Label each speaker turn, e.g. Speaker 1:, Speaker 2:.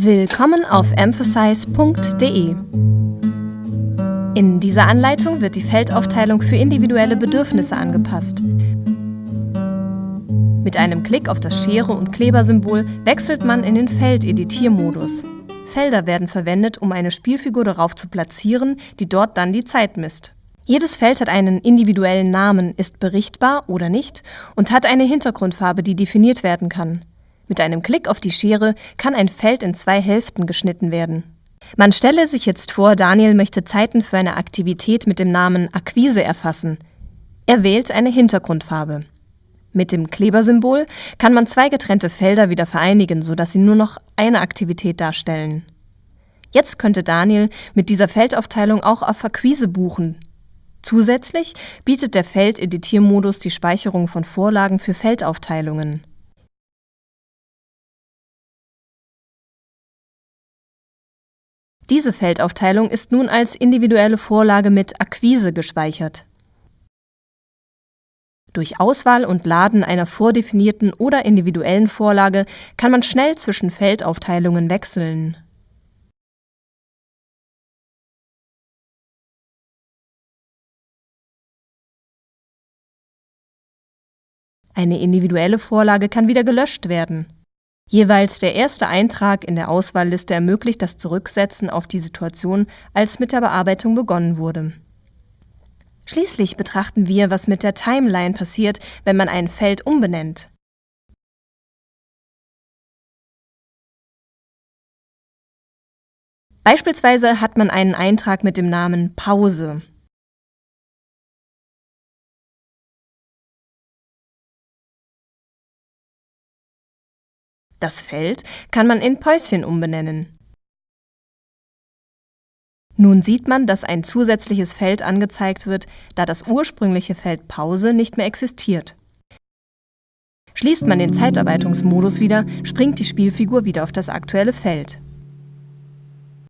Speaker 1: Willkommen auf emphasize.de. In dieser Anleitung wird die Feldaufteilung für individuelle Bedürfnisse angepasst. Mit einem Klick auf das Schere- und Klebersymbol wechselt man in den Feldeditiermodus. Felder werden verwendet, um eine Spielfigur darauf zu platzieren, die dort dann die Zeit misst. Jedes Feld hat einen individuellen Namen, ist berichtbar oder nicht und hat eine Hintergrundfarbe, die definiert werden kann. Mit einem Klick auf die Schere kann ein Feld in zwei Hälften geschnitten werden. Man stelle sich jetzt vor, Daniel möchte Zeiten für eine Aktivität mit dem Namen Akquise erfassen. Er wählt eine Hintergrundfarbe. Mit dem Klebersymbol kann man zwei getrennte Felder wieder vereinigen, sodass sie nur noch eine Aktivität darstellen. Jetzt könnte Daniel mit dieser Feldaufteilung auch auf Akquise buchen. Zusätzlich bietet der Feldeditiermodus die Speicherung von Vorlagen für Feldaufteilungen. Diese Feldaufteilung ist nun als individuelle Vorlage mit Akquise gespeichert. Durch Auswahl und Laden einer vordefinierten oder individuellen Vorlage kann man schnell zwischen Feldaufteilungen wechseln. Eine individuelle Vorlage kann wieder gelöscht werden. Jeweils der erste Eintrag in der Auswahlliste ermöglicht das Zurücksetzen auf die Situation, als mit der Bearbeitung begonnen wurde. Schließlich betrachten wir, was mit der Timeline passiert, wenn man ein Feld umbenennt. Beispielsweise hat man einen Eintrag mit dem Namen Pause. Das Feld kann man in Päuschen umbenennen. Nun sieht man, dass ein zusätzliches Feld angezeigt wird, da das ursprüngliche Feld Pause nicht mehr existiert. Schließt man den Zeitarbeitungsmodus wieder, springt die Spielfigur wieder auf das aktuelle Feld.